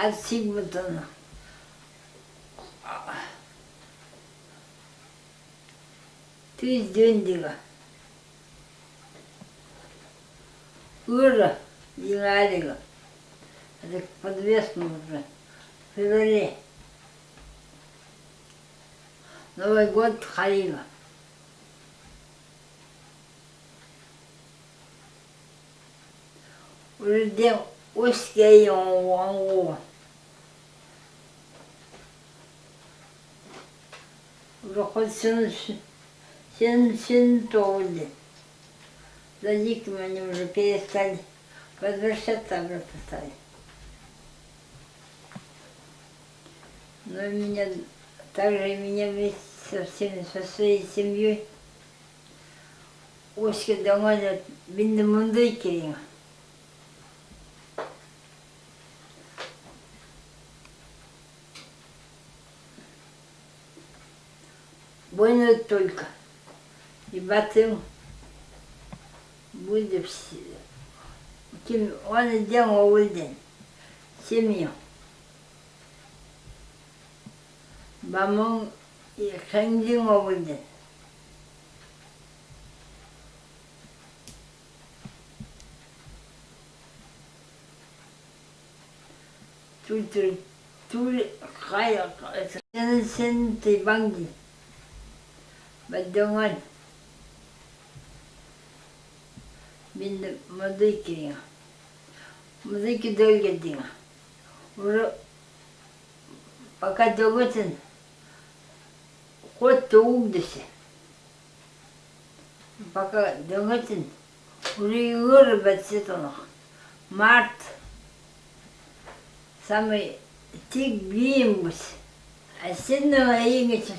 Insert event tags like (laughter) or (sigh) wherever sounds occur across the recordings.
от Сигмутона. Ты дендига. Ура, Динарига. Это подвесно уже. В феврале. Новый год Халила. Уже день узкий он Хоть сын, толли. За диким они уже перестали возвращаться обратно стали. Но меня, также меня вместе со всеми, со своей семьей Оська домой бинді мұндай кейін. Больно только. И батым будет все. Ким он сделал улден. Семью. Бамон и хэнджин улден. Тут тут хая sen sen ti bangi. Badongan. Bin madiki. Madiki долгедин. Уже пока долготен ход то угдесе. Пока долготен уже и вырубать сетонах. Март самый тик бимбус. А сенного игача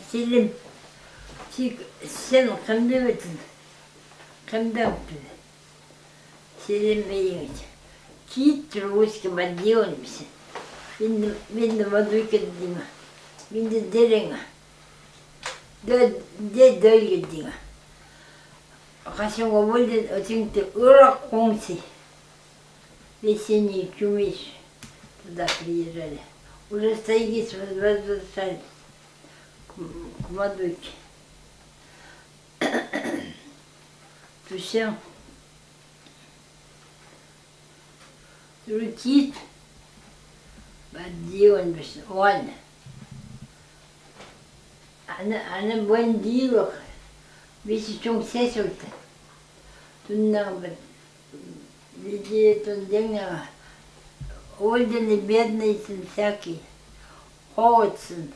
тек сен кімді өтін? Кімді тұр сенбейіңіз кит русскіма дейміз менді мені мадукен деймін. Менді дереңі? Де дөлге деймін. Қашанғы болден өтіңді ұрақ қоңсы. Весенний туда приезжали уже. Все. Рутит. Баддион беш. Ладно. Она, она бандила. Весь чем сесил-то. Тут нам людей тут денег. Ольдины бедные сын всякий. Холодсын.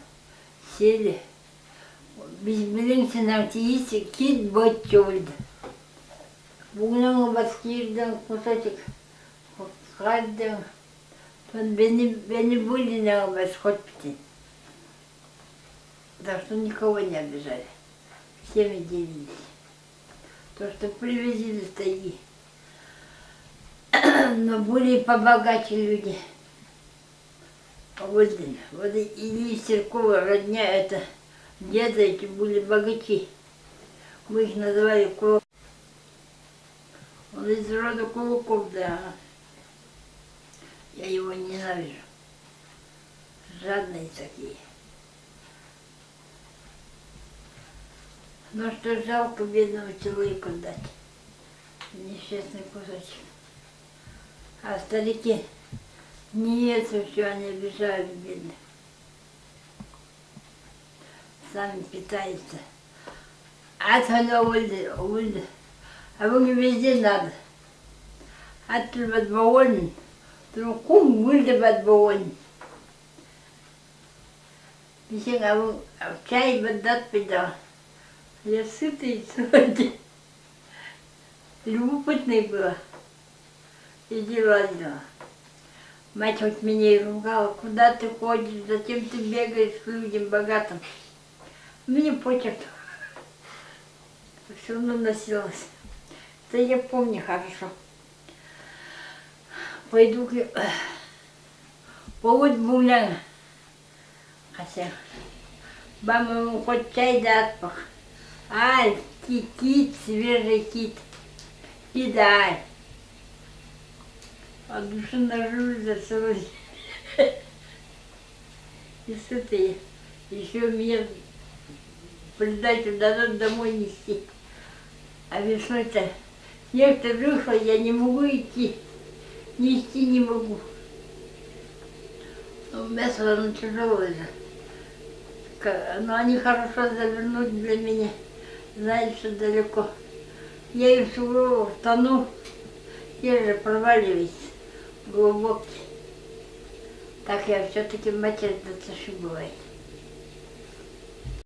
Сели. Biz bilinsin артисти кит бочольд. Бugün baskirden хаддан. Тон бени бени были на восходпите. Так что никого не обижали. Всеми делились. То, что привезли с. Но были побогаче люди. Вот, вот Ильи Серкова родня это деда эти были богачи. Мы их называли кулак. Он из рода кулаков, да. Я его ненавижу. Жадные такие. Но что жалко бедного человека дать. Несчастный кусочек. А старики не это все, они обижают бедных. Сами питаются. А то ульды, ульды. А вы везде надо. А ты подбоволен. Ты кум ульды подбоволен. Бисен, а вы чай бадат пидал. Я сытый (laughs) сегодня. Любопытный была. И дела дела. Мать вот меня и ругала, куда ты ходишь, зачем ты бегаешь к людям богатым. Мне почерк. Все равно носилась. Это я помню хорошо. Пойду к... Повод бумляна. Хотя. Баба хоть чай да отпах. Ай, кит, свежий кит. Кидай. А душа нажусь за целый и сытые. Еще меня придачу дадут домой нести. А весной-то снег-то вышло, я не могу идти. Нести не могу. Ну, Мясо оно тяжелое же. Но они хорошо завернуть для меня. Знаешь, что далеко. Я и в сугробах тону. Я же проваливаюсь глубокий. Так я все-таки матерь дотащу бывает.